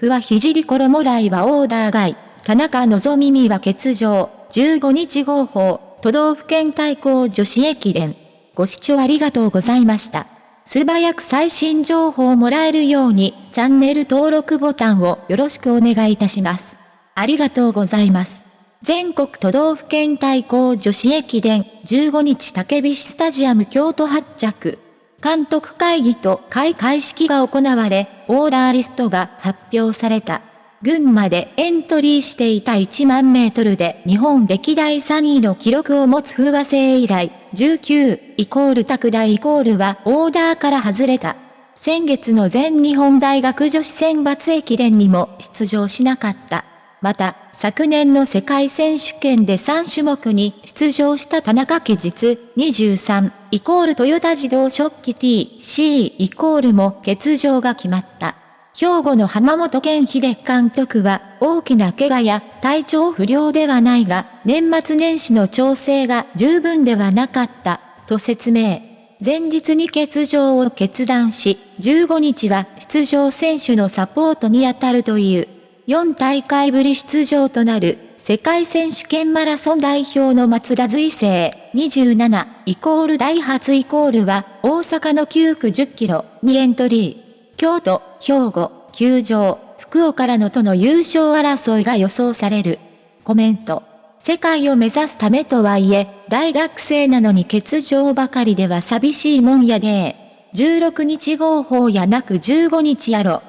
ふわひじり衣来はオーダー外。田中望耳は欠場。15日号砲。都道府県対抗女子駅伝。ご視聴ありがとうございました。素早く最新情報をもらえるように、チャンネル登録ボタンをよろしくお願いいたします。ありがとうございます。全国都道府県対抗女子駅伝15日竹菱スタジアム京都発着。監督会議と開会式が行われ、オーダーリストが発表された。群馬でエントリーしていた1万メートルで日本歴代3位の記録を持つ風和製以来、19イコール拓大イコールはオーダーから外れた。先月の全日本大学女子選抜駅伝にも出場しなかった。また、昨年の世界選手権で3種目に出場した田中家実23イコールトヨタ自動食器 TC イコールも欠場が決まった。兵庫の浜本健秀監督は大きな怪我や体調不良ではないが年末年始の調整が十分ではなかったと説明。前日に欠場を決断し、15日は出場選手のサポートに当たるという。4大会ぶり出場となる世界選手権マラソン代表の松田随成27イコールダイハツイコールは大阪の9区10キロにエントリー。京都、兵庫、球場、福岡らのとの優勝争いが予想される。コメント。世界を目指すためとはいえ、大学生なのに欠場ばかりでは寂しいもんやで16日号砲やなく15日やろ。